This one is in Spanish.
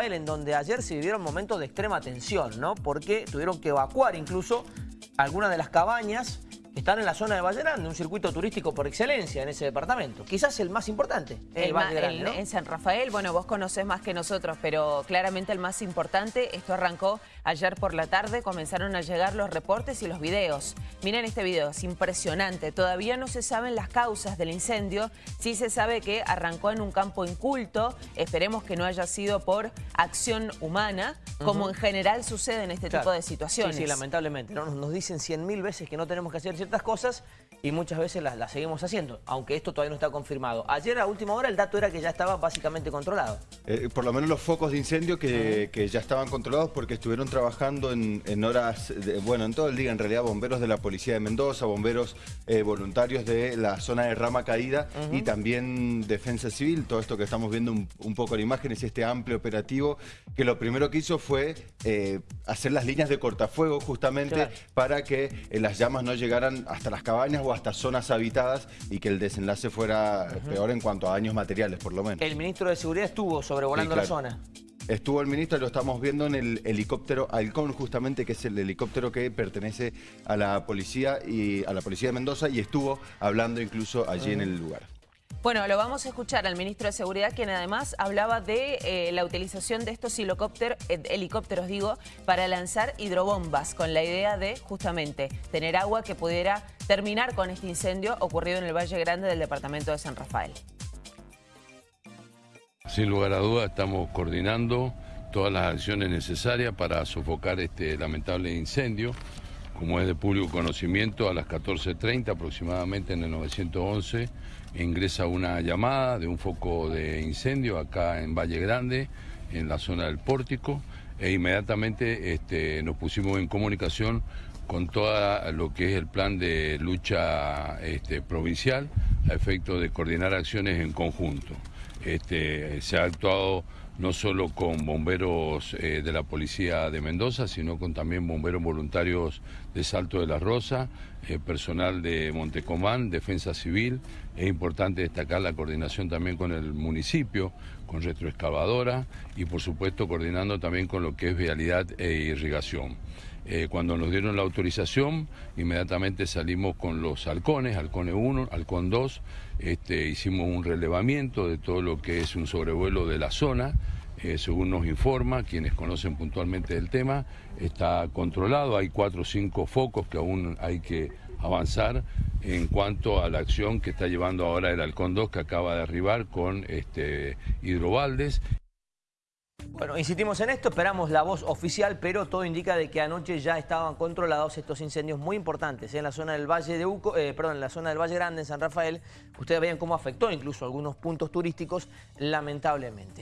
En donde ayer se vivieron momentos de extrema tensión, ¿no? Porque tuvieron que evacuar incluso algunas de las cabañas están en la zona de Valle Grande, un circuito turístico por excelencia en ese departamento. Quizás el más importante, el, El Valle Grande, el- ¿no? En San Rafael, bueno, vos conocés más que nosotros, pero claramente el más importante, esto arrancó ayer por la tarde, comenzaron a llegar los reportes y los videos. Miren este video, es impresionante. Todavía no se saben las causas del incendio, sí se sabe que arrancó en un campo inculto, esperemos que no haya sido por acción humana, como en general sucede en este Claro. tipo de situaciones. Sí, sí, lamentablemente. ¿no? Nos, nos dicen cien mil veces que no tenemos que hacer ciertas cosas y muchas veces las, las seguimos haciendo, aunque esto todavía no está confirmado. Ayer a última hora el dato era que ya estaba básicamente controlado. Eh, por lo menos los focos de incendio que, que ya estaban controlados porque estuvieron trabajando en, en horas, de- bueno, en todo el día en realidad, bomberos de la Policía de Mendoza, bomberos eh, voluntarios de la zona de Rama Caída y también Defensa Civil, todo esto que estamos viendo un, un poco en imágenes, este amplio operativo, que lo primero que hizo fue eh, hacer las líneas de cortafuego justamente Claro. para que las llamas no llegaran hasta las cabañas o hasta zonas habitadas y que el desenlace fuera peor en cuanto a daños materiales, por lo menos. El ministro de Seguridad estuvo sobrevolando Sí, la zona. Estuvo el ministro, lo estamos viendo en el helicóptero Halcón, justamente, que es el helicóptero que pertenece a la policía y a la policía de Mendoza y estuvo hablando incluso allí en el lugar. Bueno, lo vamos a escuchar al ministro de Seguridad, quien además hablaba de eh, la utilización de estos helicópter- eh, helicópteros, digo, para lanzar hidrobombas, con la idea de justamente tener agua que pudiera terminar con este incendio ocurrido en el Valle Grande del departamento de San Rafael. Sin lugar a dudas estamos coordinando todas las acciones necesarias para sofocar este lamentable incendio. Como es de público conocimiento, a las 14.30 aproximadamente en el 911 ingresa una llamada de un foco de incendio acá en Valle Grande, en la zona del pórtico, e inmediatamente este, nos pusimos en comunicación con todo lo que es el plan de lucha este, provincial a efecto de coordinar acciones en conjunto. Este, se ha actuado no solo con bomberos eh, de la policía de Mendoza, sino con también bomberos voluntarios de Salto de la Rosa, eh, personal de Montecomán, Defensa Civil. Es importante destacar la coordinación también con el municipio, con retroexcavadora y por supuesto coordinando también con lo que es vialidad e irrigación. Eh, cuando nos dieron la autorización, inmediatamente salimos con los halcones, halcone 1, halcón 2, este, hicimos un relevamiento de todo lo que es un sobrevuelo de la zona, eh, según nos informa, quienes conocen puntualmente el tema, está controlado, hay cuatro o cinco focos que aún hay que avanzar en cuanto a la acción que está llevando ahora el halcón 2 que acaba de arribar con este, hidrobaldes. Bueno, insistimos en esto, esperamos la voz oficial, pero todo indica de que anoche ya estaban controlados estos incendios muy importantes en la zona del Valle de Uco, eh, perdón, en la zona del Valle Grande, en San Rafael. Ustedes vean cómo afectó incluso algunos puntos turísticos, lamentablemente.